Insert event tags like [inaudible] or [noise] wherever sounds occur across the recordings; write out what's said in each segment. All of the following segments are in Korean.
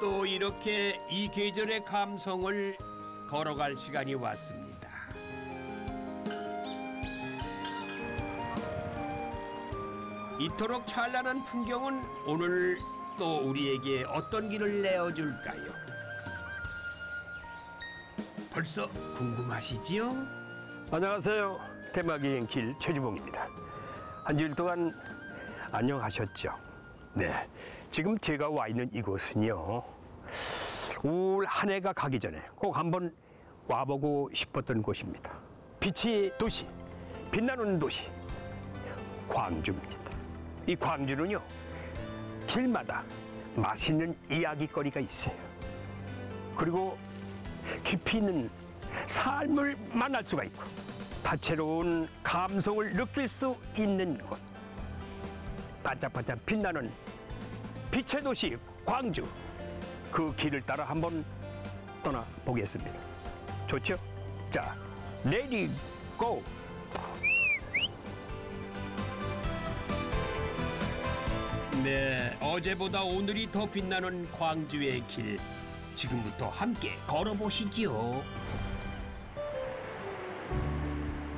또 이렇게 이 계절의 감성을 걸어갈 시간이 왔습니다. 이토록 찬란한 풍경은 오늘 또 우리에게 어떤 길을 내어줄까요? 벌써 궁금하시지요? 안녕하세요. 대마기행 길 최주봉입니다. 한 주일 동안 안녕하셨죠? 네. 지금 제가 와 있는 이곳은요. 올한 해가 가기 전에 꼭 한번 와보고 싶었던 곳입니다. 빛의 도시, 빛나는 도시, 광주입니다. 이 광주는요, 길마다 맛있는 이야기거리가 있어요. 그리고 깊이 있는 삶을 만날 수가 있고 다채로운 감성을 느낄 수 있는 곳 반짝반짝 빛나는 빛의 도시 광주 그 길을 따라 한번 떠나 보겠습니다 좋죠? 자 ready go! 네, 어제보다 오늘이 더 빛나는 광주의 길. 지금부터 함께 걸어보시지요.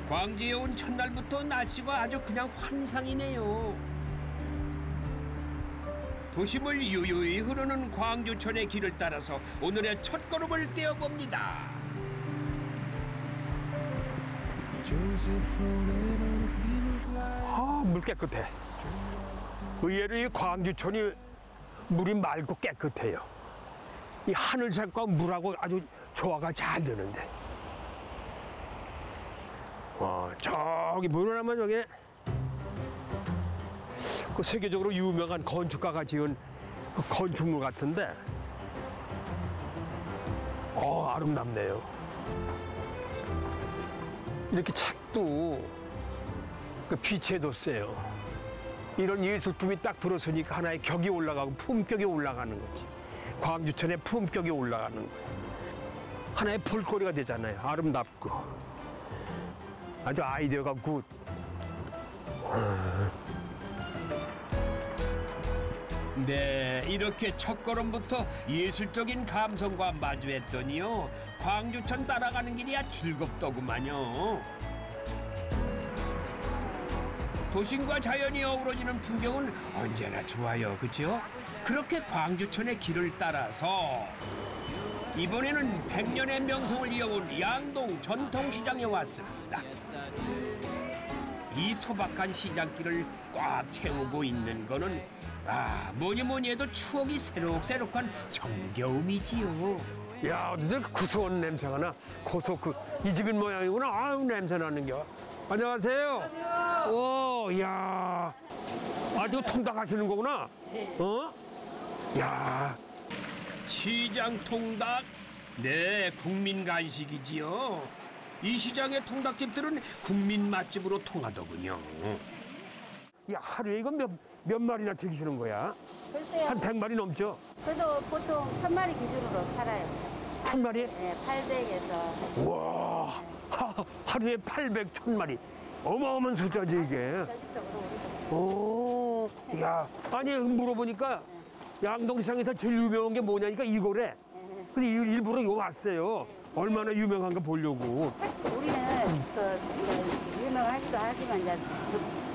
광주에 온 첫날부터 날씨가 아주 그냥 환상이네요. 도심을 유유히 흐르는 광주천의 길을 따라서 오늘의 첫 걸음을 떼어봅니다. 아, 물 깨끗해. 의외로 이 광주천이 물이 맑고 깨끗해요. 이 하늘색과 물하고 아주 조화가 잘 되는데. 와, 저기 보면 저게 그 세계적으로 유명한 건축가가 지은 그 건축물 같은데, 어, 아름답네요. 이렇게 책도 그 빛에도 세요. 이런 예술품이 딱 들어서니까 하나의 격이 올라가고 품격이 올라가는 거지. 광주천의 품격이 올라가는 거지. 하나의 볼거리가 되잖아요. 아름답고. 아주 아이디어가 good. 네, 이렇게 첫 걸음부터 예술적인 감성과 마주했더니요. 광주천 따라가는 길이 야 즐겁더구만요. 도심과 자연이 어우러지는 풍경은 언제나 좋아요, 그죠? 그렇게 광주천의 길을 따라서 이번에는 백년의 명성을 이어온 양동 전통시장에 왔습니다. 이 소박한 시장길을 꽉 채우고 있는 거는 아 뭐니 뭐니 해도 추억이 새록새록한 정겨움이지요. 야, 어디서 구수한 냄새가 나? 고소 그, 이 집인 모양이구나. 아유, 냄새 나는 겨. 안녕하세요. 오, 야. 아, 저 통닭 하시는 거구나? 어? 야, 시장 통닭 네 국민 간식이지요. 이 시장의 통닭집들은 국민 맛집으로 통하더군요. 야, 하루에 이거 몇, 몇 마리나 튀기시는 거야? 글쎄요. 한 100마리 넘죠? 그래도 보통 천 마리 기준으로 팔아요. 천 마리? 네, 800에서. 와, 하, 하루에 800, 1000마리. 어마어마한 숫자지, 이게. 오, 야, 아니, 물어보니까 양동시장에서 제일 유명한 게 뭐냐니까 이거래. 그래서 일- 일부러 이거 왔어요. 얼마나 유명한가 보려고. 우리는 그 이제 유명하기도 하지만 이제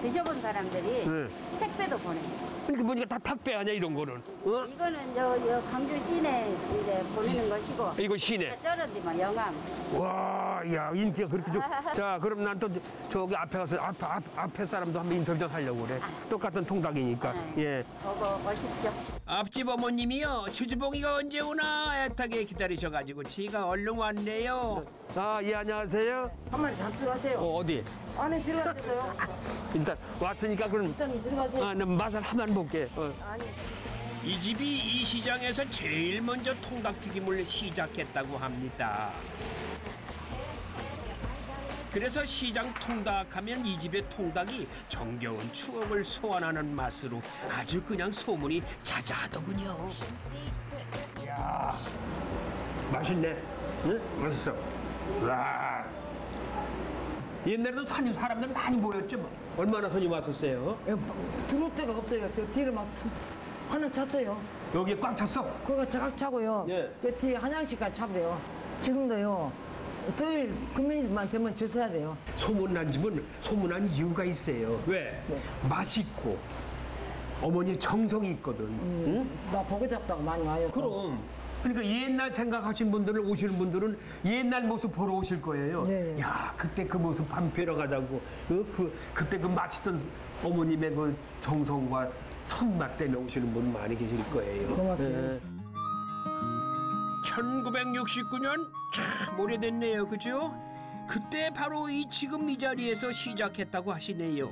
드셔본 사람들이 네. 택배도 보내요. 그러니까 보니까 다 탁배 아니야, 이런 거는. 어? 이거는 저, 저 광주 시내 이제 보내는 것이고. 이거 시내. 저런 데만 영암. 와, 야, 인기가 그렇게 좋. [laughs] 자, 그럼 난 또 저기 앞에 가서 앞, 앞, 앞에 사람도 한번 인터뷰 좀 하려고 그래. 똑같은 통닭이니까. 예. 보고 오십시오. 앞집 어머님이요 주주봉이가 언제 오나 애타게 기다리셔가지고 제가 얼른 왔네요. 아, 예, 안녕하세요. 한 마리 잠수하세요. 어, 어디? 안에 들어가세요. [laughs] 일단 왔으니까 그럼 일단 들어가세요. 아, 나 맛을 한번 볼게. 어. 아니, 이 집이 이 시장에서 제일 먼저 통닭튀김을 시작했다고 합니다. 그래서 시장 통닭하면 이 집의 통닭이 정겨운 추억을 소환하는 맛으로 아주 그냥 소문이 자자하더군요. 맛있네. 응? 맛있어. 와. 옛날에도 사람들 많이 모였죠. 뭐. 얼마나 손님 왔었어요? 들어올 데가 없어요. 저 뒤로 막 수, 하나 찼어요. 여기 꽉 찼어? 그거 쫙 차고요. 예. 그 뒤에 한양식까지 차버려요. 지금도요. 토요일, 금요일만 되면 줄 서야 돼요. 소문난 집은 소문난 이유가 있어요. 왜? 맛있고 어머니 정성이 있거든. 응? 나 보고 잡다가 많이 와요. 그럼. 그러니까 옛날 생각하신 분들 오시는 분들은 옛날 모습 보러 오실 거예요. 네. 야 그때 그 모습 밥 뵈러 가자고. 그, 그 그때 그 맛있던 어머님의 그 정성과 손맛 때문에 오시는 분 많이 계실 거예요. 고맙지. 예. 1969년 참 오래됐네요, 그죠? 그때 바로 이 지금 이 자리에서 시작했다고 하시네요.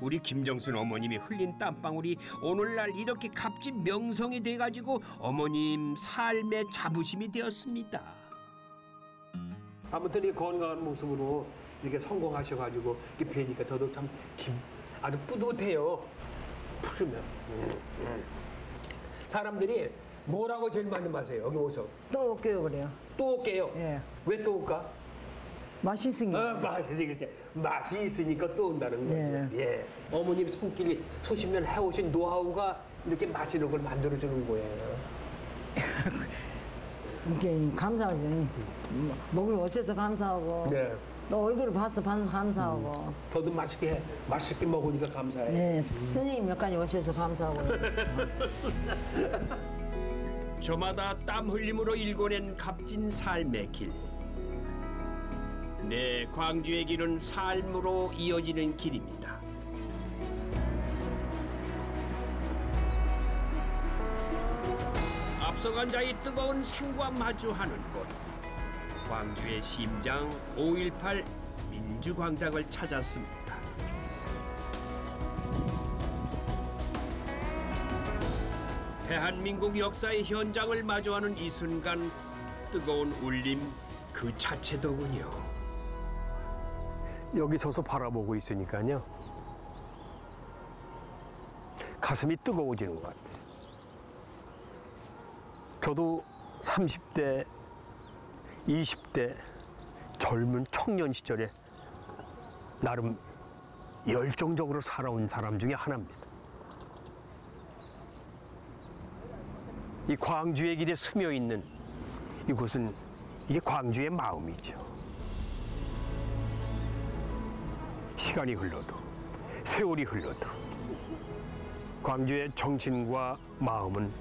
우리 김정순 어머님이 흘린 땀방울이 오늘날 이렇게 값진 명성이 돼가지고 어머님 삶의 자부심이 되었습니다. 아무튼 이 건강한 모습으로 이렇게 성공하셔가지고 이렇게 뵈니까 저도 참 김, 아주 뿌듯해요. 푸르면. 음, 음. 사람들이 뭐라고 제일 많이 마세요? 여기 오서 또 올게요, 그래요. 또 올게요. 예. 왜 또 올까? 맛있으니까. 어, 맛이 그렇지. 맛이 있으니까 또 온다는 거죠. 예. 어머님 손길이 수십 년 해오신 노하우가 이렇게 맛있는 걸 만들어주는 거예요. [laughs] 이렇게 감사하지. 먹을 오셔서 감사하고. 네. 너 얼굴을 봐서 반- 감사하고. 더도 맛있게 해. 맛있게 먹으니까 감사해요. 네, 선생님 몇 가지 오셔서 감사하고. [laughs] 저마다 땀 흘림으로 일궈낸 값진 삶의 길. 네, 광주의 길은 삶으로 이어지는 길입니다. 앞서간 자의 뜨거운 생과 마주하는 곳. 광주의 심장 5.18 민주광장을 찾았습니다. 대한민국 역사의 현장을 마주하는 이 순간 뜨거운 울림 그 자체더군요. 여기 서서 바라보고 있으니까요. 가슴이 뜨거워지는 것 같아요. 저도 30대, 20대 젊은 청년 시절에 나름 열정적으로 살아온 사람 중에 하나입니다. 이 광주의 길에 스며 있는 이곳은 이게 광주의 마음이죠. 시간이 흘러도 세월이 흘러도 광주의 정신과 마음은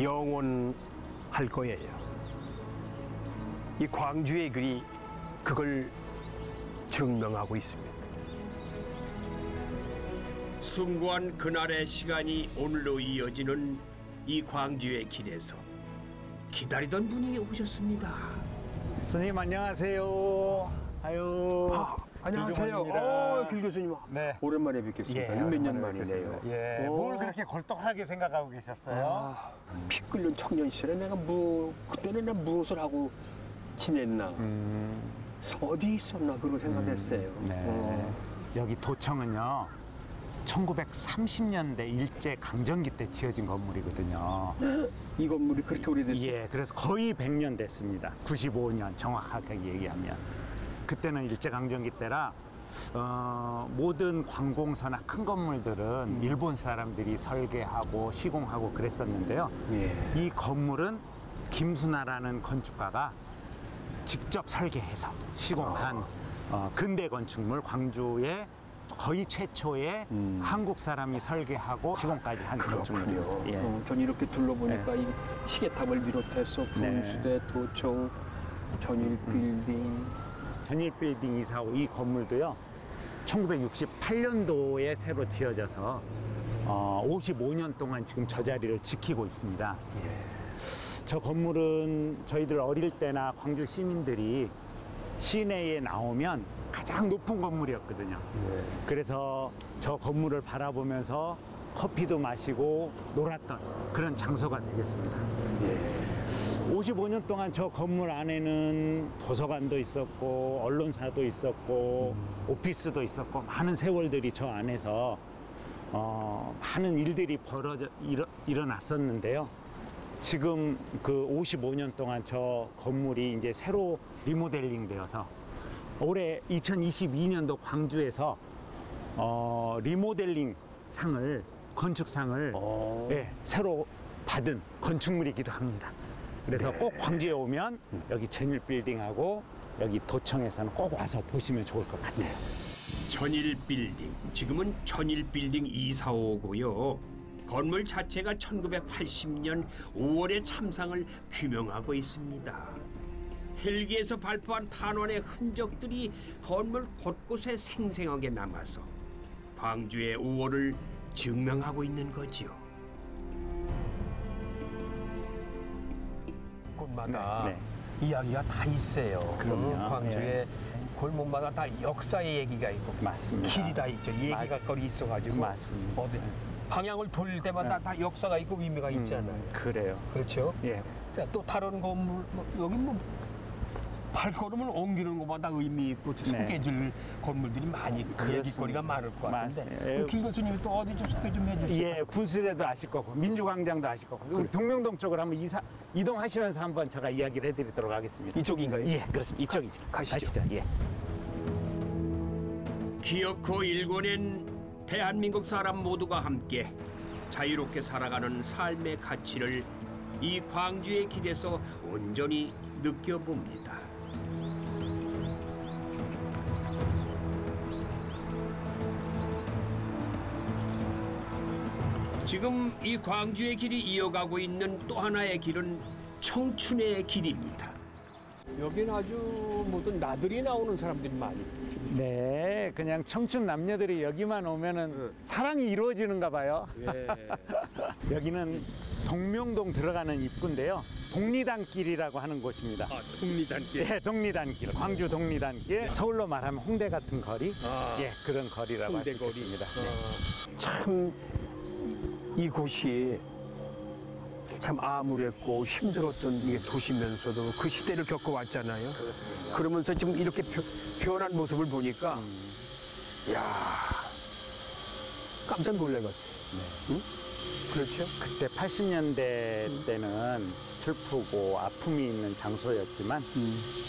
영원할 거예요. 이 광주의 글이 그걸 증명하고 있습니다. 숭고한 그날의 시간이 오늘로 이어지는 이 광주의 길에서 기다리던 분이 오셨습니다. 선생님 안녕하세요. 아유. 안녕하세요. 어, 길 교수님. 네. 오랜만에 뵙겠습니다. 몇년 만이네요. 예. 오. 뭘 그렇게 골떡하게 생각하고 계셨어요? 아, 피 끓는 청년 시절에 내가 뭐 그때는 내가 무엇을 하고 지냈나 음, 어디 있었나 그런 생각했어요. 네. 어. 여기 도청은요. 1930년대 일제 강점기 때 지어진 건물이거든요. [gasps] 이 건물이 그렇게 오래됐어요. 예, 그래서 거의 100년 됐습니다. 95년 정확하게 얘기하면. 그때는 일제 강점기 때라 어, 모든 관공서나 큰 건물들은 일본 사람들이 설계하고 시공하고 그랬었는데요. 예. 이 건물은 김순아라는 건축가가 직접 설계해서 시공한 어, 근대 건축물 광주의 거의 최초의 음. 한국 사람이 설계하고 시공까지 한. 건축물입니다. 예. 어, 전 이렇게 둘러보니까 이 시계탑을 비롯해서 네. 분수대, 도청, 전일 빌딩. 전일 빌딩 이사후 이 건물도요. 1968년도에 새로 지어져서 어, 55년 동안 지금 저 자리를 지키고 있습니다. 저 건물은 저희들 어릴 때나 광주 시민들이 시내에 나오면 가장 높은 건물이었거든요. 네. 그래서 저 건물을 바라보면서 커피도 마시고 놀았던 그런 장소가 되겠습니다. 55년 동안 저 건물 안에는 도서관도 있었고 언론사도 있었고 오피스도 있었고 많은 세월들이 저 안에서 어, 많은 일들이 벌어져 일어, 일어났었는데요. 지금 그 55년 동안 저 건물이 이제 새로 리모델링 되어서 올해 2022년도 광주에서 어, 리모델링 상을 건축상을 어. 예, 새로 받은 건축물이기도 합니다. 그래서 꼭 광주에 오면 여기 전일 빌딩하고 여기 도청에서는 꼭 와서 보시면 좋을 것 같아요. 전일 빌딩, 지금은 전일 빌딩 245고요. 건물 자체가 1980년 5월의 참상을 규명하고 있습니다. 헬기에서 발포한 탄환의 흔적들이 건물 곳곳에 생생하게 남아서 광주의 5월을 증명하고 있는 거지요. 곳마다 네, 이야기가 다 있어요. 그럼요. 광주에 예. 골목마다 다 역사의 얘기가 있고 맞습니다. 길이 다 있죠. 얘기가 맞- 거리 있어가지고 맞습니다. 어디 방향을 돌릴 때마다 다 역사가 있고 의미가 있잖아요. 음, 그래요. 그렇죠. 예. 자, 또 다른 건물 뭐, 여기 뭐 발걸음을 옮기는 것마다 의미 있고 또 네. 소개해줄 건물들이 많이 있고 그렇습니다. 얘기거리가 많을 것 같은데. 그럼 김 교수님이 또 어디 좀 소개 좀 해주세요. 예, 분수대도 아실 거고 민주광장도 아실 거고 우리 동명동 쪽으로 한번 이사 이동하시면서 한번 제가 이야기를 해드리도록 하겠습니다. 이쪽인가요? 예, 그렇습니다. 이쪽입니다. 가 시죠. 예. 기어코 일궈낸 대한민국 사람 모두가 함께 자유롭게 살아가는 삶의 가치를 이 광주의 길에서 온전히 느껴봅니다. 지금 이 광주의 길이 이어가고 있는 또 하나의 길은 청춘의 길입니다. 여기는 아주 모든 나들이 나오는 사람들이 많이. 네, 그냥 청춘 남녀들이 여기만 오면은 사랑이 이루어지는가 봐요. 예. [laughs] 여기는 동명동 들어가는 입구인데요. 독리단길이라고 하는 곳입니다. 국리단길. 예, 독리단길, 광주 독리단길. 서울로 말하면 홍대 같은 거리, 아. 예, 그런 거리라고 할수 홍대 거리. 있습니다. 참 이곳이 참 암울했고 힘들었던 이게 도시면서도 그 시대를 겪어왔잖아요. 그러면서 지금 이렇게 변- 변한 모습을 보니까 야 깜짝 놀래갔어요. 응? 그렇죠? 그때 80년대 때는 슬프고 아픔이 있는 장소였지만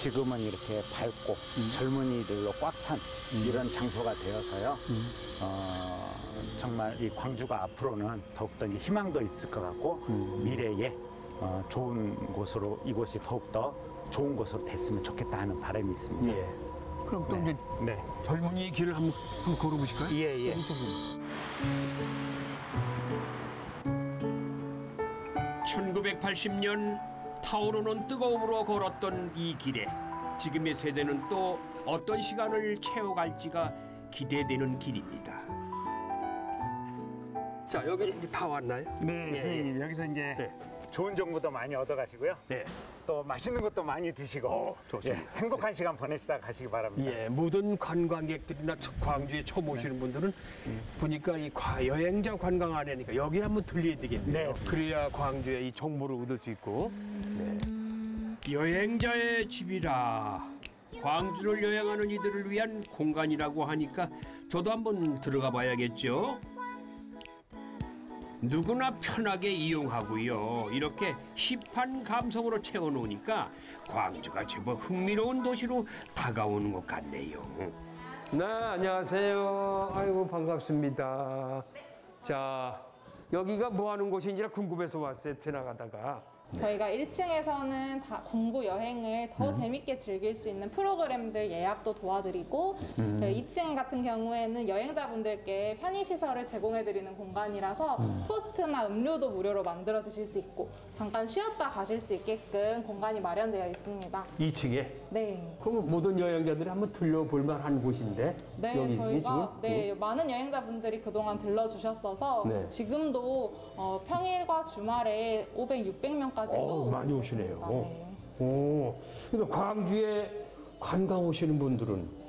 지금은 이렇게 밝고 젊은이들로 꽉 찬 이런 장소가 되어서요. 어, 정말 이 광주가 앞으로는 더욱더 희망도 있을 것 같고 미래에 어, 좋은 곳으로 이곳이 더욱더 좋은 곳으로 됐으면 좋겠다 하는 바람이 있습니다. 예. 그럼 또 이제 네. 젊은이의 길을 한번, 한번 걸어보실까요? 예, 예. 1980년 타오르는 뜨거움으로 걸었던 이 길에 지금의 세대는 또 어떤 시간을 채워갈지가 기대되는 길입니다. 자 여기 이제 다 왔나요? 네, 선생님 여기서 이제 네. 좋은 정보도 많이 얻어가시고요. 네. 또 맛있는 것도 많이 드시고 어. 예, 행복한 시간 보내시다 가시기 바랍니다. 예, 모든 관광객들이나 처- 광주에 처음 오시는 분들은 보니까 이 과- 여행자 관광 안에니까 여기 한번 들려야 되겠네요. 네. 그래야 광주의 이 정보를 얻을 수 있고. 네. 여행자의 집이라 광주를 여행하는 이들을 위한 공간이라고 하니까 저도 한번 들어가 봐야겠죠. 누구나 편하게 이용하고요. 이렇게 힙한 감성으로 채워놓으니까 광주가 제법 흥미로운 도시로 다가오는 것 같네요. 네, 안녕하세요. 아이고 반갑습니다. 자, 여기가 뭐 하는 곳인지 궁금해서 왔어요. 지나가다가. 저희가 1층에서는 다 공부 여행을 더 재밌게 즐길 수 있는 프로그램들 예약도 도와드리고 2층 같은 경우에는 여행자분들께 편의시설을 제공해드리는 공간이라서 토스트나 음료도 무료로 만들어 드실 수 있고 잠깐 쉬었다 가실 수 있게끔 공간이 마련되어 있습니다. 2층에. 네. 그럼 모든 여행자들이 한번 들려볼 만한 곳인데. 네, 저희가 지금? 네, 많은 여행자분들이 그동안 들러주셨어서 네. 지금도 어, 평일과 주말에 500, 600명까지도 어우, 많이 오시네요. 네. 오, 그래서 광주에 관광 오시는 분들은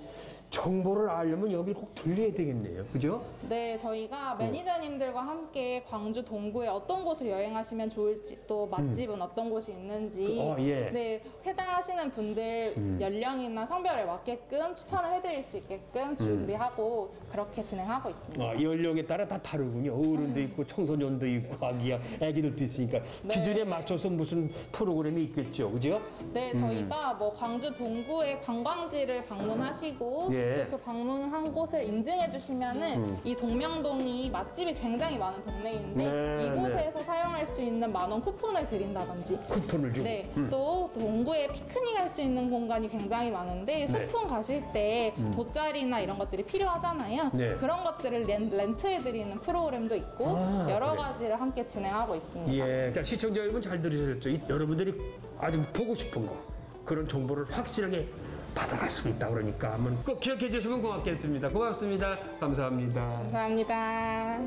정보를 알려면 여기 꼭 들려야 되겠네요. 그죠? 네, 저희가 매니저님들과 함께 광주 동구에 어떤 곳을 여행하시면 좋을지 또 맛집은 어떤 곳이 있는지 어, 예. 네, 해당하시는 분들 연령이나 성별에 맞게끔 추천을 해드릴 수 있게끔 준비하고 그렇게 진행하고 있습니다. 아, 연령에 따라 다 다르군요. 어른도 있고 청소년도 있고 아기야, 아기들도 있으니까 네. 기준에 맞춰서 무슨 프로그램이 있겠죠. 그죠? 네, 저희가 뭐 광주 동구의 관광지를 방문하시고 예. 예. 그 방문한 곳을 인증해 주시면은 이 동명동이 맛집이 굉장히 많은 동네인데 네, 이곳에서 사용할 수 있는 만 원 쿠폰을 드린다든지 쿠폰을 주고. 네, 또 동구에 피크닉 할 수 있는 공간이 굉장히 많은데 소풍 가실 때 돗자리나 이런 것들이 필요하잖아요. 네. 그런 것들을 렌, 렌트해 드리는 프로그램도 있고 아, 여러? 가지를 함께 진행하고 있습니다. 예, 자, 시청자 여러분 잘 들으셨죠? 이- 여러분들이 아주 보고 싶은 거 그런 정보를 확실하게 받아갈 수 있다 그러니까 한번 꼭 기억해 주시면 고맙겠습니다. 고맙습니다. 감사합니다. 감사합니다.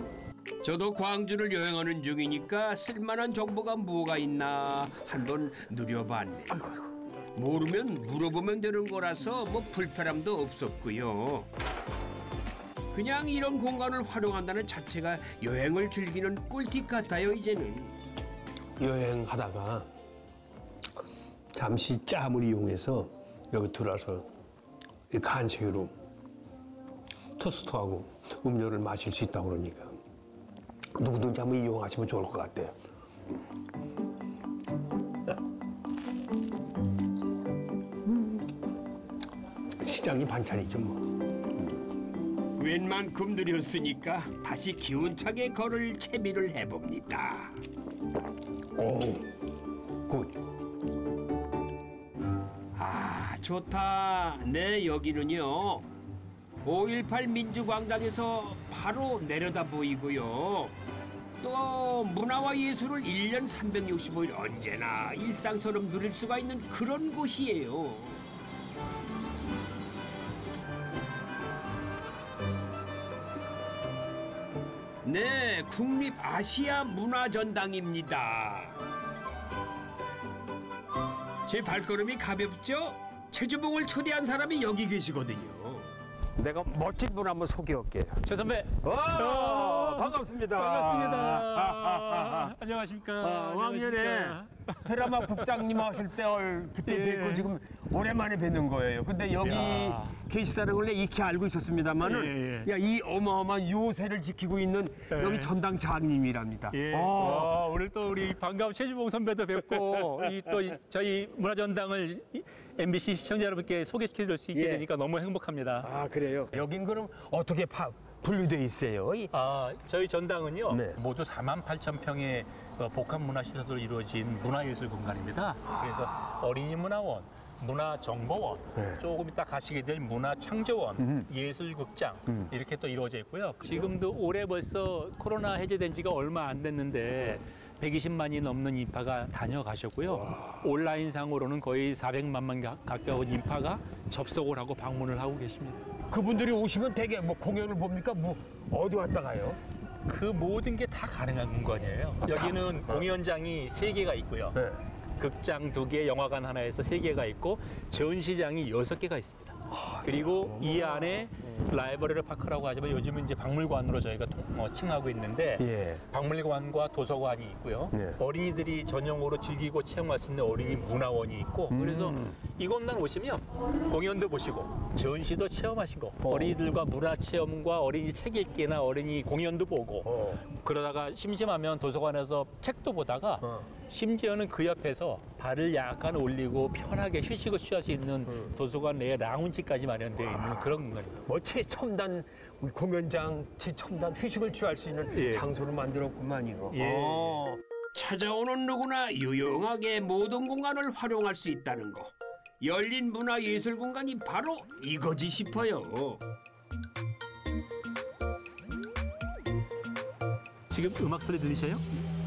저도 광주를 여행하는 중이니까 쓸만한 정보가 뭐가 있나 한번 누려봤네. 모르면 물어보면 되는 거라서 뭐 불편함도 없었고요. 그냥 이런 공간을 활용한다는 자체가 여행을 즐기는 꿀팁 같아요 이제는. 여행하다가 잠시 짬을 이용해서 여기 들어와서 이 간식으로 토스트하고 음료를 마실 수 있다고 그러니까 누구든지 한번 이용하시면 좋을 것 같아요. 시장이 반찬이죠 뭐. 웬만큼 느렸으니까 다시 기운차게 걸을 채비를 해봅니다. 오, good. 아 좋다. 네 여기는요. 5.18 민주광장에서 바로 내려다 보이고요. 또 문화와 예술을 1년 365일 언제나 일상처럼 누릴 수가 있는 그런 곳이에요. 네, 국립 아시아 문화전당입니다. 제 발걸음이 가볍죠? 최주봉을 초대한 사람이 여기 계시거든요. 내가 멋진 분 한번 소개할게요. 최 선배. 와, 반갑습니다. 반갑습니다. [laughs] 안녕하십니까. 아, 왕년에. 드라마 국장님 하실 때 얼- 그때 예. 뵙고 지금 오랜만에 뵙는 거예요. 근데 여기 야. 걸 내가 익히 알고 있었습니다만은 예, 야, 이 어마어마한 요새를 지키고 있는 예. 여기 전당 장님이랍니다. 예. 어. 와, 오늘 또 우리 반가운 최주봉 선배도 뵙고 [laughs] 이 또 저희 문화전당을 이- MBC 시청자 여러분께 소개시켜 줄수 있게 예. 되니까 너무 행복합니다. 아, 그래요? 여긴 그럼 어떻게 파, 분류돼 있어요? 이- 아, 저희 전당은요. 네. 모두 4만 8천 평의 어, 복합 문화 시설로 이루어진 문화예술 공간입니다. 그래서 어린이 문화원, 문화정보원, 네. 조금 이따 가시게 될 문화창조원, 예술극장 이렇게 또 이루어져 있고요. 지금도 올해 벌써 코로나 해제된 지가 얼마 안 됐는데 120만이 넘는 인파가 다녀가셨고요. 온라인 상으로는 거의 400만만 가- 가까운 인파가 접속을 하고 방문을 하고 계십니다. 그분들이 오시면 되게 뭐 공연을 봅니까? 뭐 어디 왔다 가요? 그 모든 게 다 가능한 공간이에요. 여기는 공연장이 세 개가 있고요. 네. 극장 두 개, 영화관 하나에서 세 개가 있고 전시장이 여섯 개가 있습니다. 그리고 이 안에 라이브러리 파크라고 하지만 요즘은 이제 박물관으로 저희가 통- 어, 칭하고 있는데 예. 박물관과 도서관이 있고요. 네. 어린이들이 전용으로 즐기고 체험할 수 있는 어린이 문화원이 있고 그래서 이곳만 오시면 공연도 보시고 전시도 체험하시고 어. 린이들과 문화 체험과 어린이 책 읽기나 어린이 공연도 보고 어. 그러다가 심심하면 도서관에서 책도 보다가 어. 심지어는 그 옆에서 발을 약간 올리고 편하게 휴식을 취할 수 있는 도서관 내에 라운지까지 마련되어 있는 그런 공간입니다. 뭐 최첨단 우리 공연장, 최첨단 휴식을 취할 수 있는 예. 장소를 만들었구만 이거. 예. 어. 찾아오는 누구나 유용하게 모든 공간을 활용할 수 있다는 거. 열린 문화 예술 공간이 바로 이거지 싶어요. 지금 음악 소리 들리셔요?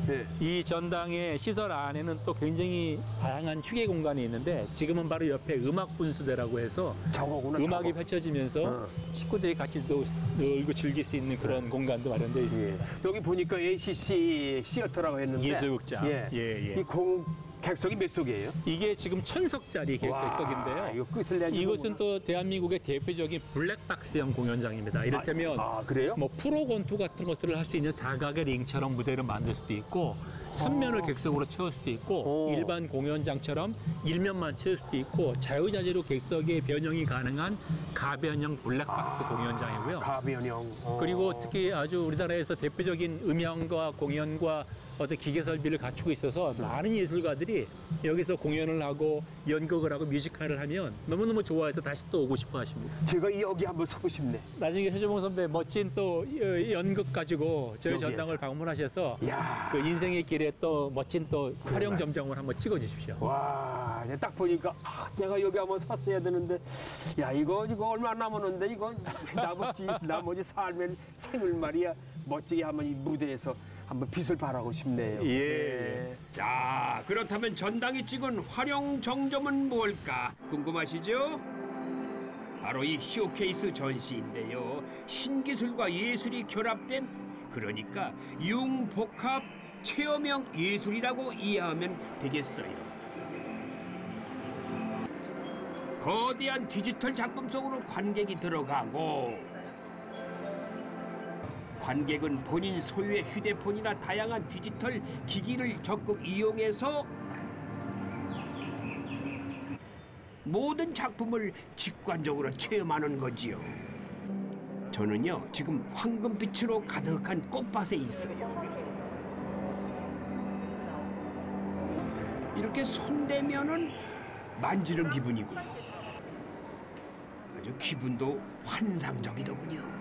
네. 이 전당의 시설 안에는 또 굉장히 다양한 휴게 공간이 있는데 지금은 바로 옆에 음악 분수대라고 해서 저거구나. 음악이 저거. 펼쳐지면서 어. 식구들이 같이 또 놀고 즐길 수 있는 그런 공간도 마련되어 예. 있습니다. 여기 보니까 ACC 시어터라고 했는데 예술극장. 예. 예, 예. 이 공 객석이 몇 석이에요? 이게 지금 천석짜리 객석인데요. 이거 끝을 내는 이곳은 또 대한민국의 대표적인 블랙박스형 공연장입니다. 이를테면 아, 그래요? 뭐 프로 권투 같은 것들을 할 수 있는 사각의 링처럼 무대를 만들 수도 있고 삼면을 객석으로 채울 수도 있고 어. 일반 공연장처럼 일면만 채울 수도 있고 자유자재로 객석의 변형이 가능한 가변형 블랙박스 공연장이고요. 가변형. 어. 그리고 특히 아주 우리나라에서 대표적인 음향과 공연과 어떤 기계 설비를 갖추고 있어서 많은 예술가들이 여기서 공연을 하고 연극을 하고 뮤지컬을 하면 너무너무 좋아해서 다시 또 오고 싶어 하십니다. 제가 여기 한번 서고 싶네. 나중에 최조봉 선배 멋진 또 어, 연극 가지고 저희 여기에서. 전당을 방문하셔서 야. 그 인생의 길에 또 멋진 또 활용 점정을 한번 찍어 주십시오. 와, 딱 보니까 아, 내가 여기 한번 샀어야 되는데, 야 이거 이거 얼마 남았는데 이거 나머지 [laughs] 나머지 삶의 생을 말이야 멋지게 한번 이 무대에서 한번 빛을 발하고 싶네요. 예. 자, 그렇다면 전당이 찍은 활용 정점은 뭘까 궁금하시죠? 바로 이 쇼케이스 전시인데요. 신기술과 예술이 결합된 그러니까 융복합 체험형 예술이라고 이해하면 되겠어요. 거대한 디지털 작품 속으로 관객이 들어가고 관객은 본인 소유의 휴대폰이나 다양한 디지털 기기를 적극 이용해서 모든 작품을 직관적으로 체험하는 거지요. 저는요 지금 황금빛으로 가득한 꽃밭에 있어요. 이렇게 손대면은 만지는 기분이고요. 아주 기분도 환상적이더군요.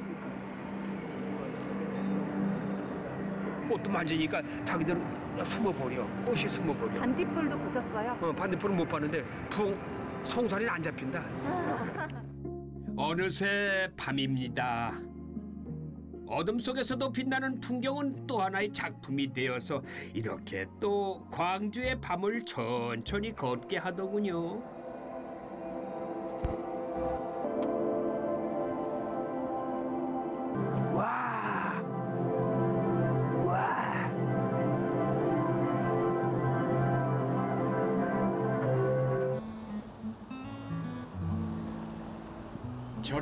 꽃도 만지니까 자기들은 숨어버려. 꽃이 숨어버려. 반딧불도 보셨어요? 어, 반대편은 못 봤는데 붕 송사리는 안 잡힌다. [laughs] 어느새 밤입니다. 어둠 속에서도 빛나는 풍경은 또 하나의 작품이 되어서 이렇게 또 광주의 밤을 천천히 걷게 하더군요.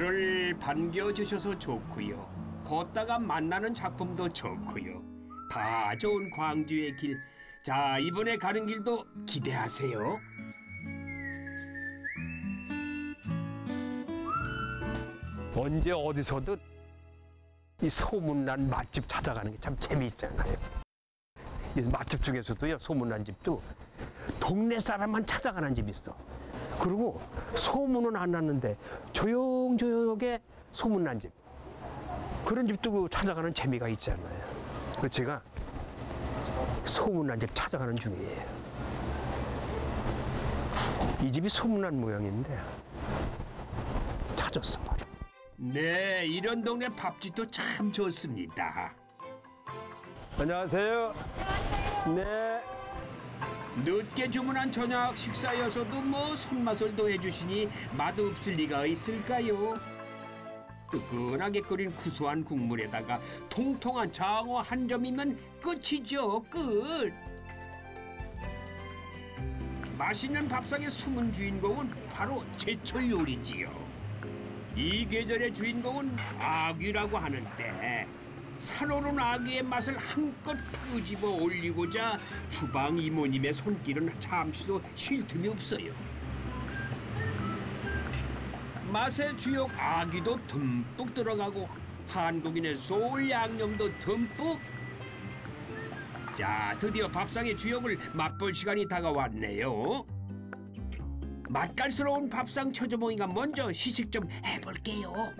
저를 반겨주셔서 좋고요. 걷다가 만나는 작품도 좋고요. 다 좋은 광주의 길. 자, 이번에 가는 길도 기대하세요. 언제 어디서든 이 소문난 맛집 찾아가는 게 참 재미있잖아요. 이 맛집 중에서도요 소문난 집도 동네 사람만 찾아가는 집이 있어. 그리고 소문은 안 났는데 조용조용하게 소문난 집. 그런 집도 그 찾아가는 재미가 있잖아요. 그래서 제가 소문난 집 찾아가는 중이에요. 이 집이 소문난 모양인데 찾았어. 네, 이런 동네 밥집도 참 좋습니다. 안녕하세요. 네. 늦게 주문한 저녁 식사여서도 뭐 손맛을 더해주시니 맛없을 리가 있을까요? 뜨끈하게 끓인 구수한 국물에다가 통통한 장어 한 점이면 끝이죠, 끝. 맛있는 밥상의 숨은 주인공은 바로 제철 요리지요. 이 계절의 주인공은 아귀라고 하는데 살오른 아귀의 맛을 한껏 끄집어 올리고자 주방 이모님의 손길은 잠시도 쉴 틈이 없어요. 맛의 주역 아귀도 듬뿍 들어가고 한국인의 소울 양념도 듬뿍. 자, 드디어 밥상의 주역을 맛볼 시간이 다가왔네요. 맛깔스러운 밥상 처조봉이가 먼저 시식 좀 해볼게요.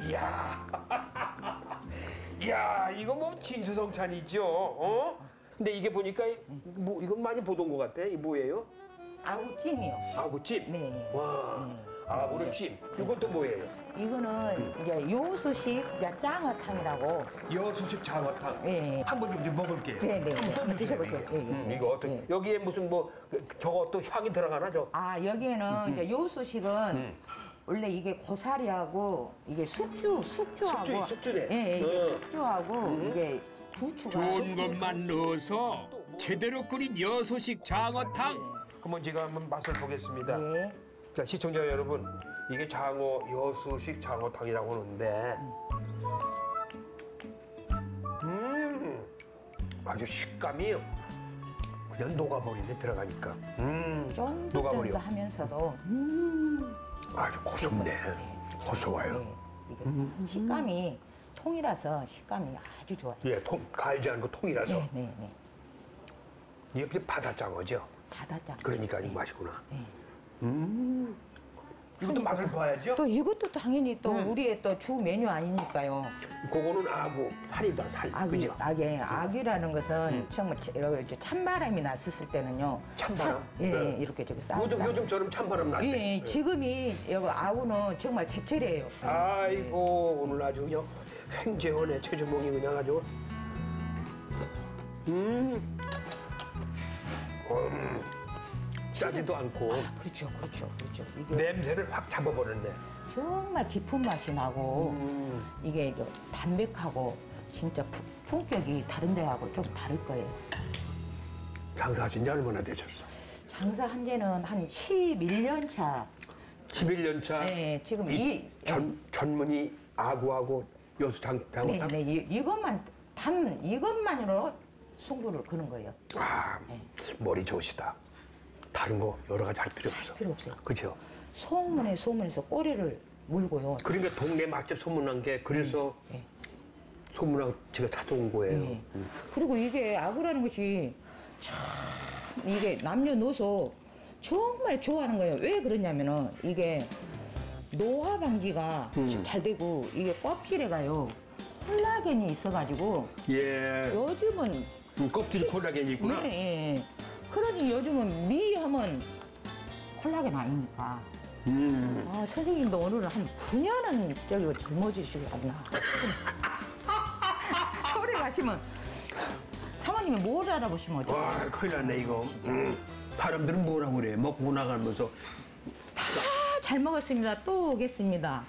아, 이야. [laughs] 이야, 이거 뭐 진수성찬이죠. 어? 근데 이게 보니까 뭐 이건 많이 보던 것 같아. 이 뭐예요? 아구찜이요. 아구찜. 네. 와, 아구찜. 이건 또 뭐예요? 이거는 이제 요수식 이제 짱어탕이라고. 여수식 장어탕. 예. 한번 좀 먹을게요. 네, 네. 한번 드셔보세요. 예, 예. 음, 이거 어떻게? 예. 여기에 무슨 뭐 그, 저거 또 향이 들어가나 저? 아 여기에는 이제 요수식은 원래 이게 고사리하고 이게 숙주 숙주하고 숙주, 숙주네. 예, 예, 이게 어. 숙주하고 이게 부추가 좋은 것만 넣어서 제대로 끓인 여소식 장어탕. 그러면 제가 한번 맛을 보겠습니다. 예. 자 시청자 여러분 이게 장어 여수식 장어탕이라고 하는데 음 아주 식감이 그냥 녹아버리네 들어가니까 음 녹아버려 쫀득쫀득하면서도 아주 고소네 고소해요 예, 이게 식감이 통이라서 식감이 아주 좋아요. 예, 통, 갈지 않고 통이라서. 네, 네, 네. 이게 바다장어죠. 바다장. 그러니까 이 맛이구나. 네. 음. 이것도 맛을 봐야죠. 또 이것도 당연히 또 음. 우리의 또 주 메뉴 아니니까요. 그거는 아구, 살이다, 살. 아기, 그죠? 아기, 아기라는 것은 음. 정말 치- 이렇게 찬바람이 났었을 때는요. 찬바람? 사- 예, 네. 이렇게 저기 싸. 요즘, 요즘처럼 찬바람 날 때. 예, 예, 지금이 여기 아우는 정말 제철이에요. 아이고 오늘 아주 그냥 횡재원의 최주몽이 그냥 아주 음, 음 짜지도 않고 그렇죠, 그렇죠, 그렇죠. 이게 냄새를 확 잡아버렸네. 정말 깊은 맛이 나고 음, 이게 이제 담백하고 진짜 품- 품격이 다른 데하고 좀 다를 거예요. 장사하신 지 얼마나 되셨어? 장사한 지는 한 11년 차. 11년 차. 네, 지금 이이 전, 전문이 아구하고 여수 장, 네, 장어탕? 네, 이, 이것만 담 이것만으로 승부를 거는 거예요. 아, 네. 머리 좋으시다. 다른 거 여러 가지 할 필요 없어. 필요 없어요. 그죠? 소문에 소문에서 꼬리를 물고요. 그러니까 동네 맛집 소문난 게 그래서 네. 소문난 제가 찾아온 거예요. 네. 그리고 이게 아구라는 것이 참 이게 남녀노소 정말 좋아하는 거예요. 왜 그러냐면은 이게 노화 방지가 음. 잘 되고 이게 껍질에 가요 콜라겐이 있어가지고 예. 요즘은 음, 껍질이 콜라겐이 있구나. 예, 예. 그러니 요즘은 미하면 콜라겐 아닙니까? 음. 아, 선생님도 오늘 한 9년은 저기 젊어지시겠나. [laughs] 서울에 가시면 사모님이 못 알아보시면 어떡해요? 와, 큰일 났네, 이거. 음. 사람들은 뭐라고 그래. 먹고 나가면서. 다 잘 먹었습니다. 또 오겠습니다.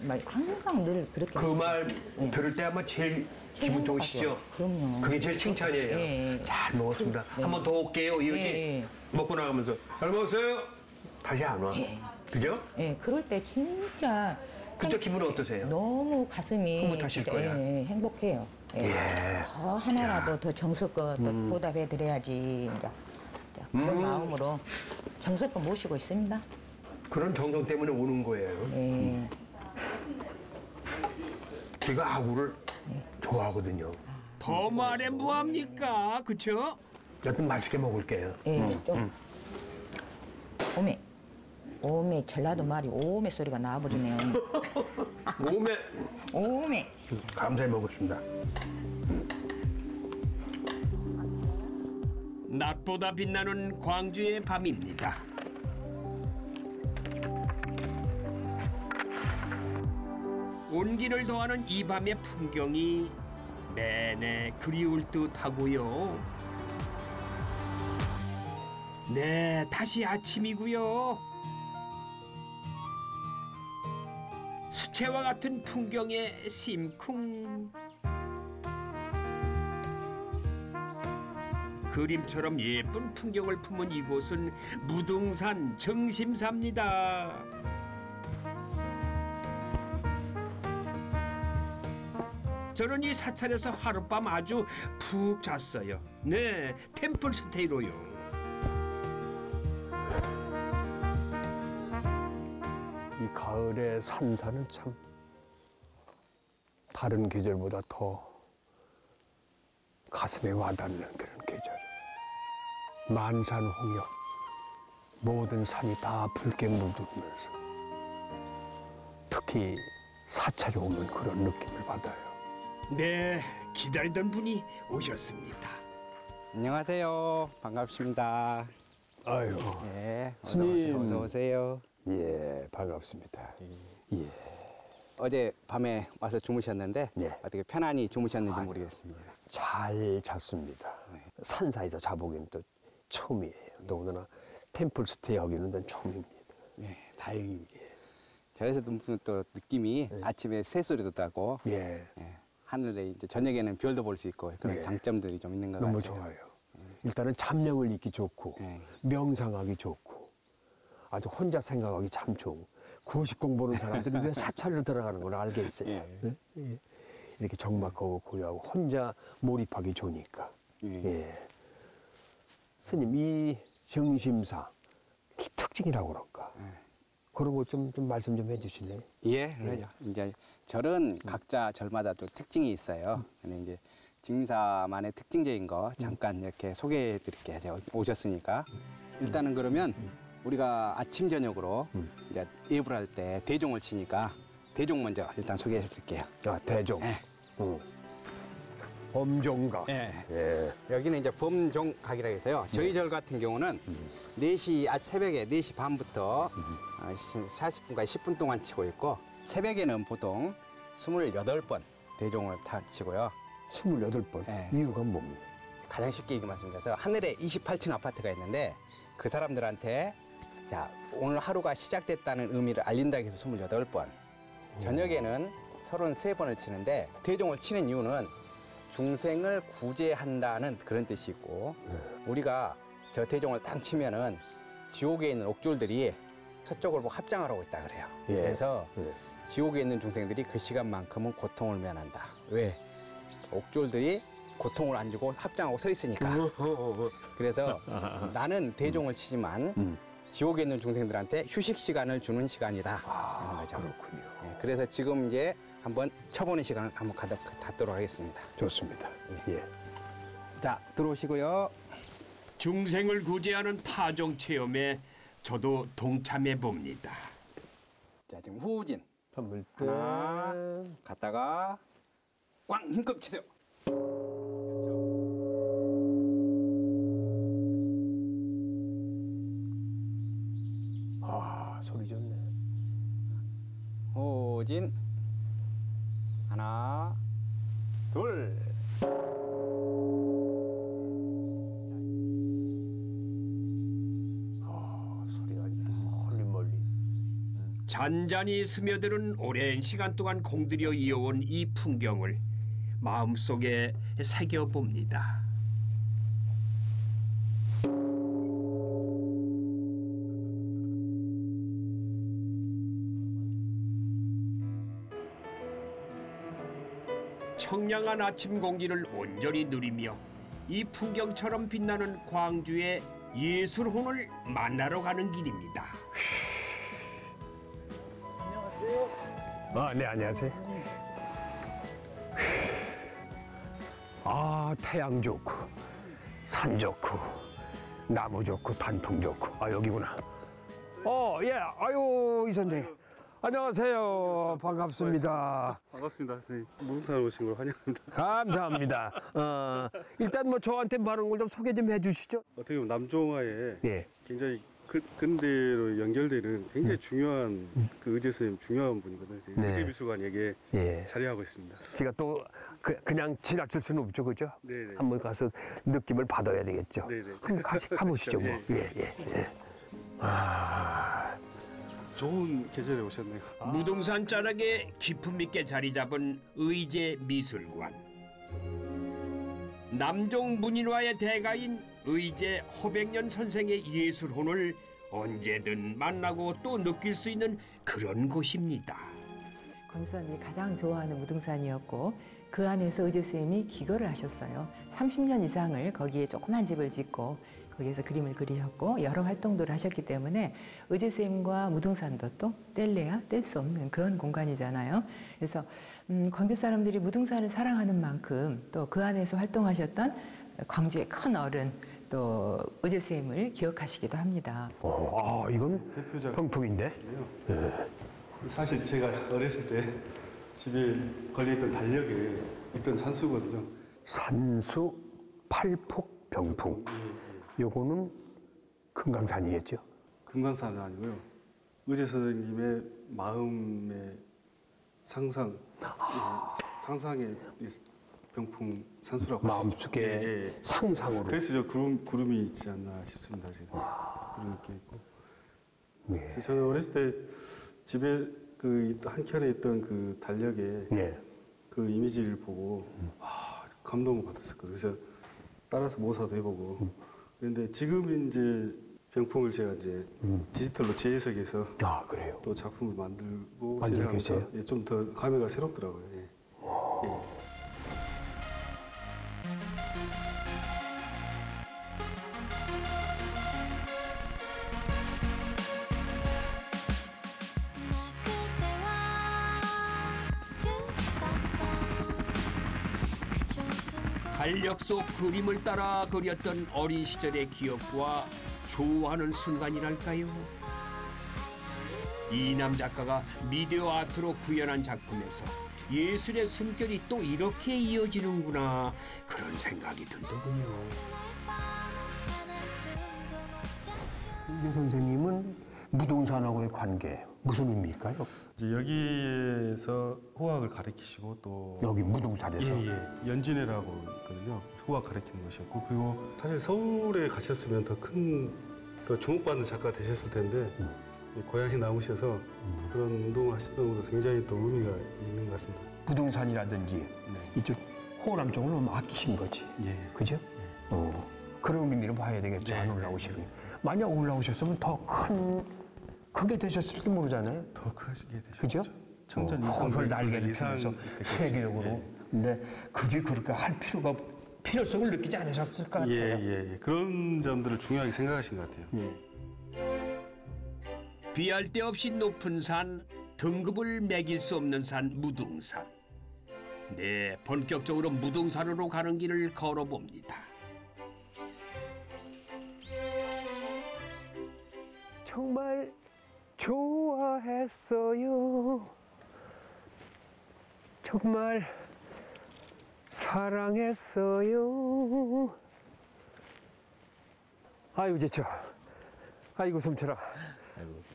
막 항상 늘 그렇게. 그 말 들을 때 아마 제일 기분 좋으시죠? 그럼요. 그게 제일 칭찬이에요. 예, 예. 잘 먹었습니다. 네. 한번 더 올게요. 이거지. 예, 예. 먹고 나가면서. 잘 먹었어요? 다시 안 와. 예. 그죠? 예, 그럴 때 진짜 그때 기분 어떠세요? 너무 가슴이 흐뭇하실 거예요. 예, 예, 행복해요. 예. 예. 더 하나라도 더 정성껏 음. 보답해 드려야지 그런 마음으로 정성껏 모시고 있습니다. 그런 정성 때문에 오는 거예요. 예. 제가 아구를 네. 좋아하거든요. 더 말해 뭐합니까? 그쵸? 여튼 맛있게 먹을게요. 예, 좀 오메 오메 전라도 말이 오메 소리가 나버리네요. 몸에 오메 감사히 먹었습니다. 낮보다 빛나는 광주의 밤입니다. 온기를 더하는 이 밤의 풍경이 내내 그리울 듯하고요. 네, 다시 아침이고요. 수채화 같은 풍경에 심쿵. 그림처럼 예쁜 풍경을 품은 이곳은 무등산 정심사입니다. 저는 이 사찰에서 하룻밤 아주 푹 잤어요. 네, 템플 스테이로요. 이 가을의 산사는 참 다른 계절보다 더 가슴에 와닿는 그런 계절. 만산홍역 모든 산이 다 붉게 물들면서 특히 사찰에 오면 그런 느낌을 받아요. 네, 기다리던 분이 오셨습니다. 안녕하세요. 반갑습니다. 아유, 예, 어서 스님. 오세요. 어서 오세요. 예, 반갑습니다. 예. 어제 밤에 와서 주무셨는데 네. 어떻게 편안히 주무셨는지 모르겠습니다. 잘 잤습니다. 산사에서 자보기는 또 처음이에요. 더군다나 템플 스테이 하기는 전 처음입니다. 예, 다행입니다. 저에서도 무슨 또 느낌이 네. 아침에 새소리도 나고 예, 예, 하늘에 이제 저녁에는 별도 볼 수 있고 그런 네. 장점들이 좀 있는 것 너무 같아요. 좋아요. 일단은 잠령을 잊기 좋고 네. 명상하기 좋고 아주 혼자 생각하기 참 좋고 고시 공부하는 사람들이 왜 [laughs] 사찰로 들어가는 걸 알겠어요. 예. 네? 예. 이렇게 적막하고 고요하고 혼자 몰입하기 좋으니까. 예. 예. 스님 이 정심사 특징이라고 그럴까? 예. 그런 거좀좀 말씀 좀 해주실래요? 예, 그러죠. 이제 절은 각자 절마다 또 특징이 있어요. 근데 이제 직미사만의 특징적인 거 잠깐 이렇게 소개해 드릴게요. 오셨으니까. 일단은 그러면 우리가 아침 저녁으로 이제 예불 할때 대종을 치니까 대종 먼저 일단 소개해 드릴게요. 아 대종. 예. 응. 범종각. 예. 예. 여기는 이제 범종각이라고 해서요. 저희 절 같은 경우는 네 시 아, 새벽에 4시 반부터 어, 40분까지 10분 동안 치고 있고 새벽에는 보통 28번 대종을 타 치고요. 28번. 예. 이유가 뭡니까? 가장 쉽게 얘기 말씀드려서 하늘에 28층 아파트가 있는데 그 사람들한테 자 오늘 하루가 시작됐다는 의미를 알린다고 해서 28번 저녁에는 33번을 치는데 대종을 치는 이유는 중생을 구제한다는 그런 뜻이 있고 우리가 저 대종을 딱 치면은 지옥에 있는 옥졸들이 서쪽을 보고 합장하라고 있다 그래요 예. 그래서 예. 지옥에 있는 중생들이 그 시간만큼은 고통을 면한다 왜 옥졸들이 고통을 안 주고 합장하고 서 있으니까 그래서 [laughs] 나는 대종을 치지만 음. 지옥에 있는 중생들한테 휴식 시간을 주는 시간이다 거죠. 그렇군요. 예, 그래서 지금 이제 한번 쳐보는 시간을 한번 가도, 갖도록 하겠습니다. 좋습니다. 예. 자 들어오시고요. 중생을 구제하는 타종 체험에 저도 동참해 봅니다. 자 지금 후진 선물 하나 갔다가 꽝 힘껏 치세요. 그렇죠. 아 소리 좋네. 후진 하나 둘 아 소리가 멀리 멀리. 잔잔히 스며드는 오랜 시간 동안 공들여 이어온 이 풍경을 마음속에 새겨봅니다. 청량한 아침 공기를 온전히 누리며 이 풍경처럼 빛나는 광주의 예술혼을 만나러 가는 길입니다. 아, 네, 안녕하세요. 아, 태양 좋고, 산 좋고, 나무 좋고, 단풍 좋고. 아, 여기구나. 어, 예, 아유, 이 선생님. 안녕하세요. 반갑습니다. 반갑습니다, 선생님. 무등산 오신 걸 환영합니다. 감사합니다. 어, 일단 뭐 저한테 많은 걸 좀 소개 좀 해주시죠. 어떻게 보면 남종화에 예. 굉장히 그, 근대로 연결되는 굉장히 중요한 그 의제 선생님 중요한 분이거든요. 네. 의제 미술관에게 예. 자리하고 있습니다. 제가 또 그, 그냥 지나칠 수는 없죠, 그죠? 네네. 한번 가서 느낌을 받아야 되겠죠. 네네. 한번 가시, 가보시죠, [laughs] 뭐. 예. 예, 예, 예. 아, 좋은 계절에 오셨네요. 무등산 자락에 기품 있게 자리 잡은 의제 미술관. 남종 문인화의 대가인 의제 허백년 선생의 예술혼을 언제든 만나고 또 느낄 수 있는 그런 곳입니다. 권수사님이 가장 좋아하는 무등산이었고 그 안에서 의제 선생님이 기거를 하셨어요. 30년 이상을 거기에 조그만 집을 짓고 거기에서 그림을 그리셨고 여러 활동들을 하셨기 때문에 의제 선생님과 무등산도 또 뗄래야 뗄 수 없는 그런 공간이잖아요. 그래서 음, 광주 사람들이 무등산을 사랑하는 만큼 또 그 안에서 활동하셨던 광주의 큰 어른 또 의제 선생님을 기억하시기도 합니다. 어, 아, 이건 대표작. 병풍인데? 사실 제가 어렸을 때 집에 걸려있던 달력에 있던 산수거든요. 산수 팔폭 병풍. 요거는 금강산이겠죠? 금강산은 아니고요. 의제 선생님의 마음의 상상, 예, 상상의 이 병풍 산수라고. 마음속에 예, 예. 상상으로. 그래서 저 구름, 구름이 있지 않나 싶습니다, 지금. 구름이 껴 있고. 네. 그래서 저는 어렸을 때 집에 그 한켠에 있던 그 달력에 예. 그 이미지를 보고 와, 감동을 받았었거든요. 그래서 따라서 모사도 해보고. 그런데 지금 이제 병풍을 제가 이제 디지털로 재해석해서 아, 그래요? 또 작품을 만들고 만들고 계세요? 예, 좀더 감회가 새롭더라고요. 예. 예. 달력 속 그림을 따라 그렸던 어린 시절의 기억과 좋아하는 순간이랄까요? 이남 작가가 미디어 아트로 구현한 작품에서 예술의 숨결이 또 이렇게 이어지는구나 그런 생각이 들더군요. 김 선생님은 무등산하고의 관계 무슨 의미일까요? 이제 여기에서 호학을 가르치시고 또 여기 무등산에서 예, 예. 연진회라고 있거든요. 호학 가르치는 것이었고 그리고 사실 서울에 가셨으면 더 큰더 주목받는 작가 되셨을 텐데 이 고향에 남으셔서 그런 운동을 하시던 것도 굉장히 또 의미가 있는 것 같습니다. 부동산이라든지 이쪽 호남 쪽을 너무 아끼신 거지. 예. 그죠? 어, 그런 의미로 봐야 되겠죠. 안 올라오시면. 만약 올라오셨으면 더 큰, 크게 되셨을지도 모르잖아요. 더 크시게 되셨죠. 그죠? 청전 어, 이상 날개를 이상. 세계적으로. 예. 근데 굳이 그렇게 할 필요가, 필요성을 느끼지 않으셨을 것 같아요. 예, 예, 예. 그런 점들을 중요하게 생각하신 것 같아요. 비할 데 없이 높은 산, 등급을 매길 수 없는 산 무등산. 네, 본격적으로 무등산으로 가는 길을 걸어봅니다. 정말 좋아했어요. 정말 사랑했어요. 아이고 지쳐. 아이고 숨차라.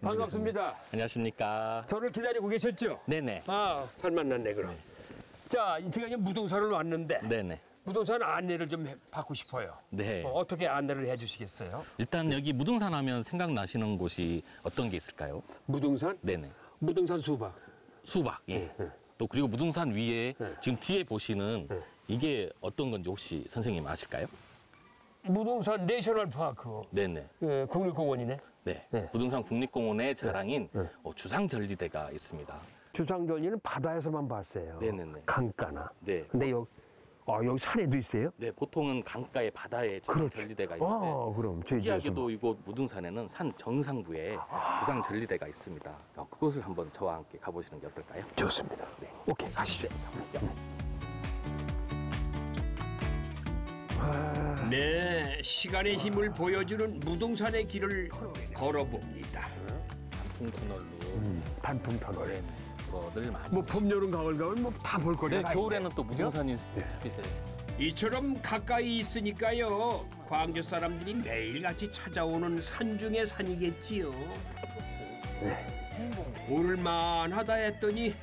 반갑습니다. 안녕하십니까. 저를 기다리고 계셨죠? 네네. 아, 잘 만났네 그럼. 자, 제가 이제 무등산을 왔는데 네네. 무등산 안내를 좀 해- 받고 싶어요. 네. 어, 어떻게 안내를 해주시겠어요? 일단 여기 무등산 하면 생각나시는 곳이 어떤 게 있을까요? 무등산? 네네. 무등산 수박. 수박. 예. 또 그리고 무등산 위에 지금 뒤에 보시는 이게 어떤 건지 혹시 선생님 아실까요? 무등산 내셔널 파크. 네네. 예, 국립공원이네. 네. 네. 무등산 국립공원의 자랑인 어, 주상절리대가 있습니다. 주상절리는 바다에서만 봤어요. 네네네. 강가나. 네. 근데 여기, 아, 여기 산에도 있어요? 네, 보통은 강가에 바다에 그렇죠. 주상절리대가 있는데 아, 그럼 특이하게도 이곳 무등산에는 산 정상부에 주상절리대가 있습니다. 어, 그곳을 한번 저와 함께 가보시는 게 어떨까요? 좋습니다. 네. 오케이, 가시죠. 네, 시간의 힘을 보여주는 무등산의 길을 걸어봅니다. 단풍 터널로 단풍 터널. 네, 뭐늘 많이 뭐 봄, 여름, 가을, 가을 뭐다 볼 거리가 네, 다 겨울에는. 또 무등산이 네. 빛에 이처럼 가까이 있으니까요. 광주 사람들이 매일같이 찾아오는 산 중의 산이겠지요. 오를만 하다 했더니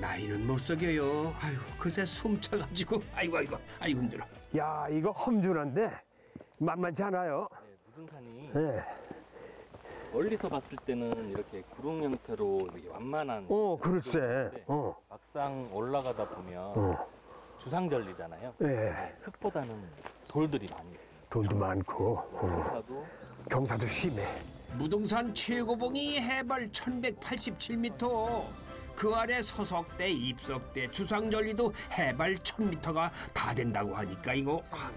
나이는 못 속여요. 아유, 그새 숨 차가지고 아이고 아이고 아이고 힘들어. 야, 이거 험준한데 만만치 않아요. 무등산이 네. 멀리서 봤을 때는 이렇게 구름 형태로 이렇게 완만한 어, 글쎄. 구름인데 어. 막상 올라가다 보면 어. 주상절리잖아요. 예. 흙보다는 돌들이 많이 있어요. 돌도 많고 어. 경사도 경사도 심해. 무등산 최고봉이 해발 1187m. 그 아래 서석대, 입석대, 주상절리도 해발 1000m가 다 된다고 하니까 이거 아,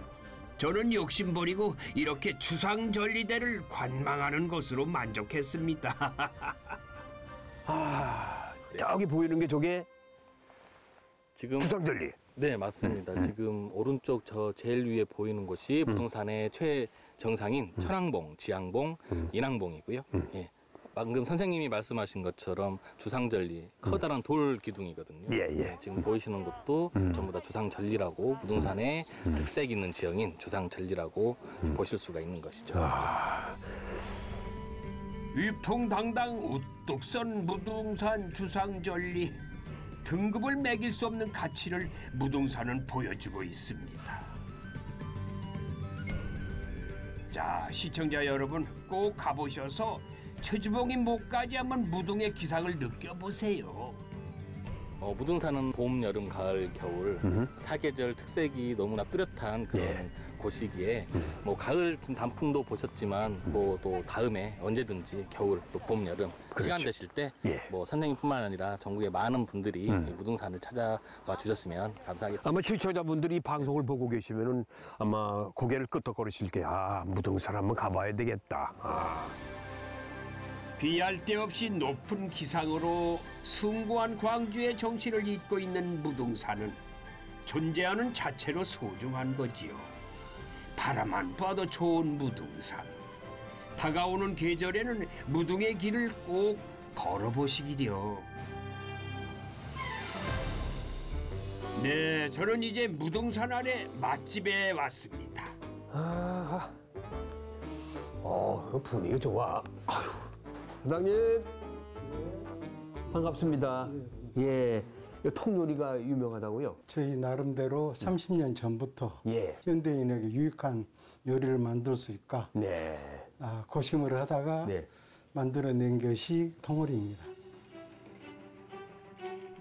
저는 욕심 버리고 이렇게 주상절리대를 관망하는 것으로 만족했습니다. [laughs] 아, 저기 보이는 게 저게 지금 주상절리. 네 맞습니다. 음, 지금 오른쪽 저 제일 위에 보이는 곳이 무등산의 최정상인 음. 철항봉, 지항봉, 인항봉이고요. 예. 방금 선생님이 말씀하신 것처럼 주상절리 커다란 돌 기둥이거든요. 음. 예, 예. 네, 지금 보이시는 곳도 전부 다 주상절리라고 무등산의 특색 있는 지형인 주상절리라고 보실 수가 있는 것이죠. 위풍당당 우뚝 선 무등산 주상절리 등급을 매길 수 없는 가치를 무등산은 보여주고 있습니다. 자 시청자 여러분 꼭 가보셔서 최주봉이 목까지 한번 무등의 기상을 느껴보세요. 어, 무등산은 봄, 여름, 가을, 겨울 사계절 특색이 너무나 뚜렷한 그런 예. 곳이기에 뭐 가을 지금 단풍도 보셨지만 뭐또 다음에 언제든지 겨울 또 봄, 여름 시간 되실 때 예. 뭐 선생님뿐만 아니라 전국의 많은 분들이 이 무등산을 찾아와 주셨으면 감사하겠습니다. 아마 시청자분들이 이 방송을 보고 계시면은 아마 고개를 끄덕거리실 게 아, 무등산 한번 가봐야 되겠다. 아. 비할 데 없이 높은 기상으로 숭고한 광주의 정신을 잇고 있는 무등산은 존재하는 자체로 소중한 거지요. 바라만 봐도 좋은 무등산. 다가오는 계절에는 무등의 길을 꼭 걸어보시기려. 네, 저는 이제 무등산 아래 맛집에 왔습니다. 아, 어, 분위기 좋아. 아유, 사장님. 반갑습니다. 예. 이 통요리가 유명하다고요? 저희 나름대로 30년 전부터 예. 현대인에게 유익한 요리를 만들 수 있을까 네. 아, 고심을 하다가 네. 만들어낸 것이 통오리입니다.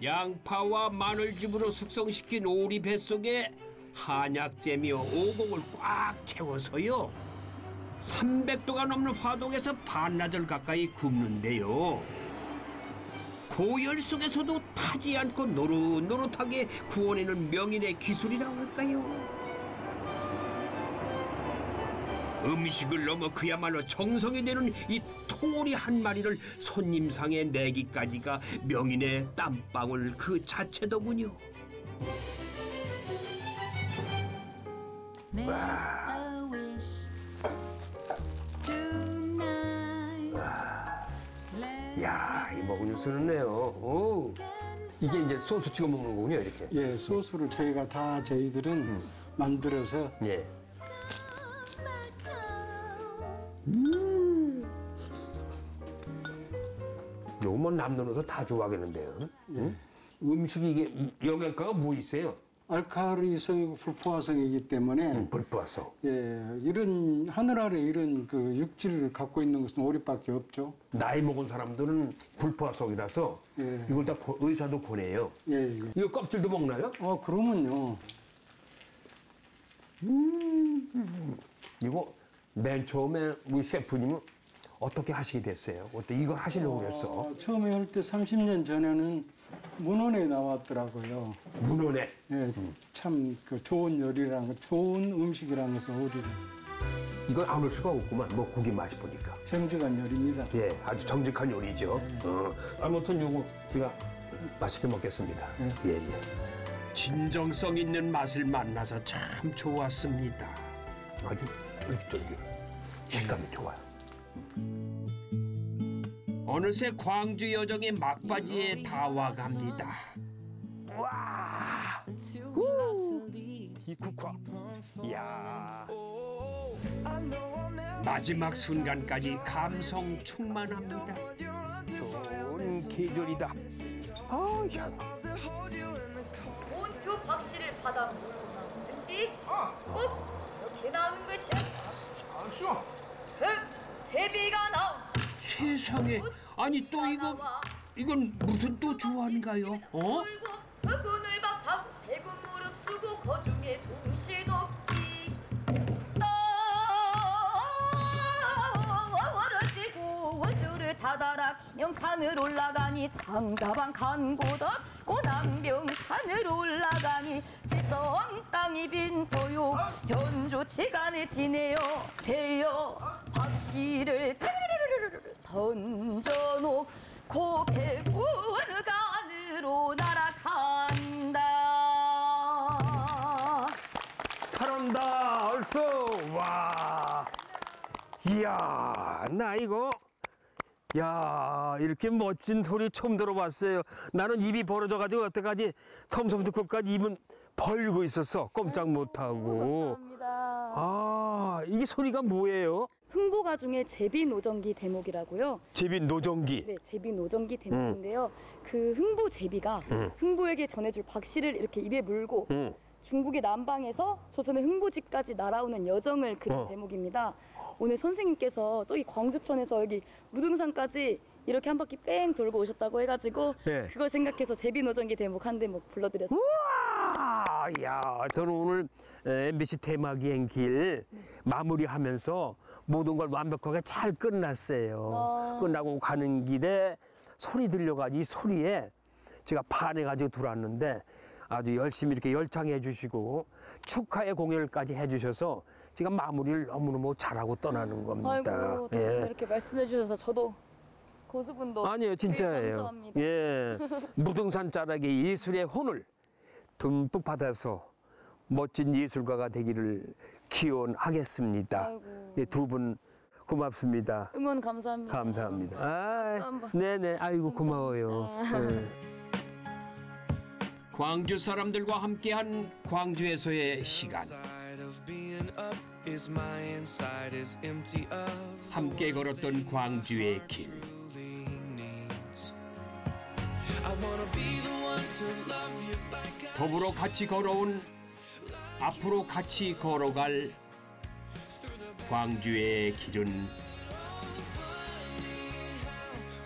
양파와 마늘즙으로 숙성시킨 오리 뱃속에 한약재미와 오곡을 꽉 채워서요. 300도가 넘는 화동에서 반나절 가까이 굽는데요. 고열 속에서도 타지 않고 노릇노릇하게 구워내는 명인의 기술이라고 할까요? 음식을 넘어 그야말로 정성이 되는 이 통오리 한 마리를 손님상에 내기까지가 명인의 땀방울 그 자체더군요. 야, 이 먹은 뉴스는네요. 오. 이게 이제 소스 찍어 먹는 거군요, 이렇게. 예, 소스를 저희가 다 저희들은 만들어서 예. 요것만 남녀노소 다 좋아하겠는데요. 응? 음식이 이게 영양가가 뭐 있어요? 알칼리성이고 불포화성이기 때문에 음, 불포화성. 예, 이런 하늘 아래 이런 그 육질을 갖고 있는 것은 오리밖에 없죠. 나이 먹은 사람들은 불포화성이라서 예. 이걸 다 고- 의사도 권해요. 예, 예. 이거 껍질도 먹나요? 어, 그러면요. 이거 맨 처음에 우리 셰프님은 어떻게 하시게 됐어요? 어때 이걸 하시려고 그랬어? 어, 처음에 할 때 30년 전에는 문헌에 나왔더라고요. 문헌에. 예, 참그 좋은 요리라는 거, 좋은 음식이라는 것은 오리를 이건 안 올 수가 없구만. 뭐 고기 맛이 보니까. 정직한 요리입니다. 예, 아주 정직한 요리죠. 어. 아무튼 요거 제가 맛있게 먹겠습니다. 예, 예. 진정성 있는 맛을 만나서 참 좋았습니다. 아주 쫄깃쫄깃. 식감이 좋아요. 어느새 광주 여정의 막바지에 다 와갑니다. 와! 후! 이 국화. 이야. 마지막 순간까지 감성 충만합니다. 좋은 계절이다. 아, 야. 본표 박씨를 받아 모르나 웬디? 꼭 이렇게 나온 것이야. 흑 제비가 나온 세상에. 아니 또 이거 이건 무슨 또 조화인가요? 어? 흑운을 박차고 대군 무릎 쓰고 거중에 종시 돕기. 떨어지고 우주를 타다라 기명산을 올라가니 장자방 간고도 고남병산을 올라가니 지성 땅이 빈터요. 현조 치간에 지내요. 되어 박씨를 던져놓고 백운간으로 날아간다 잘한다. 얼쏘. 와. 이야, 나 이거. 야, 이렇게 멋진 소리 처음 들어봤어요. 나는 입이 벌어져가지고 여태까지 처음부터 끝까지 입은 벌고 있었어. 꼼짝 못하고. 감사합니다. 아, 이게 소리가 뭐예요? 흥보가 중에 제비 노정기 대목이라고요. 제비 노정기. 네, 제비 노정기 대목인데요. 그 흥보 제비가 음. 흥보에게 전해줄 박씨를 이렇게 입에 물고 응. 중국의 남방에서 조선의 흥보지까지 날아오는 여정을 그린 어. 대목입니다. 오늘 선생님께서 저기 광주천에서 여기 무등산까지 이렇게 한 바퀴 뺑 돌고 오셨다고 해가지고 네. 그걸 생각해서 제비 노정기 대목 한 대목 불러드렸어요. 아, 야, 저는 오늘 MBC 테마기행 길 마무리하면서 모든 걸 완벽하게 잘 끝났어요. 아. 끝나고 가는 길에 소리 들려가지고 이 소리에 제가 반해가지고 들어왔는데 아주 열심히 이렇게 열창해 주시고 축하의 공연까지 해 주셔서 제가 마무리를 너무너무 잘하고 떠나는 겁니다. 아이고 또 예. 이렇게 말씀해 주셔서 저도 고수분도 아니에요, 진짜예요. 예. [laughs] 무등산 자락의 예술의 혼을 듬뿍 받아서 멋진 예술가가 되기를 기원하겠습니다. 아이고. 네, 두분 고맙습니다. 응원 감사합니다. 감사합니다. 아. 네네, 아이고 고마워요. 네. [laughs] 광주 사람들과 함께한 광주에서의 시간. 함께 걸었던 광주의 길. 더불어 같이 걸어온 앞으로 같이 걸어갈 광주의 길은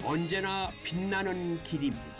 언제나 빛나는 길입니다.